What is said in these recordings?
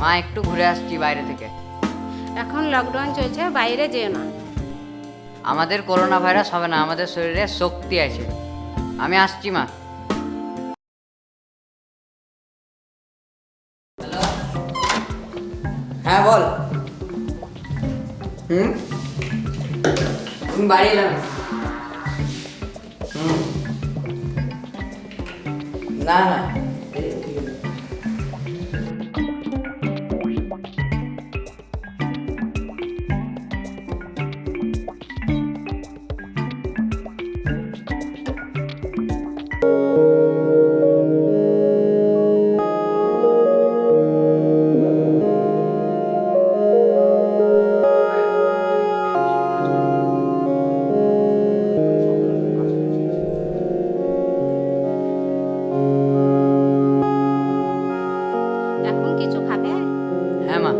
মা একটু ঘুরে আসছি বাইরে থেকে। এখন লকডাউন চলছে বাইরে যেও না। আমাদের করোনা ভাইরাস হবে না আমাদের শরীরে শক্তি আছে। আমি আসছি মা। হ্যাঁ বল। হুম? তুমি বাড়ি এলাম না না। এখন কিছু খাবে হ্যাঁ মা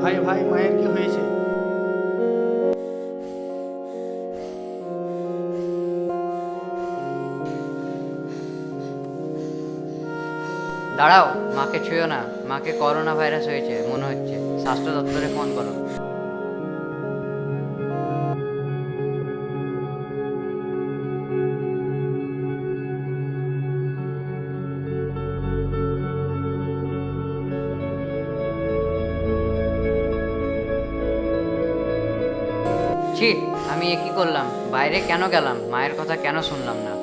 ভাই ভাই মায়ের কি হয়েছে দাঁড়াও, মাকে ছুঁয়ো না। মাকে করোনা ভাইরাস হয়েছে, মনে হচ্ছে। স্বাস্থ্য দপ্তরে ফোন করো। আমি এ কি করলাম? বাইরে কেন গেলাম? মায়ের কথা কেন শুনলাম না?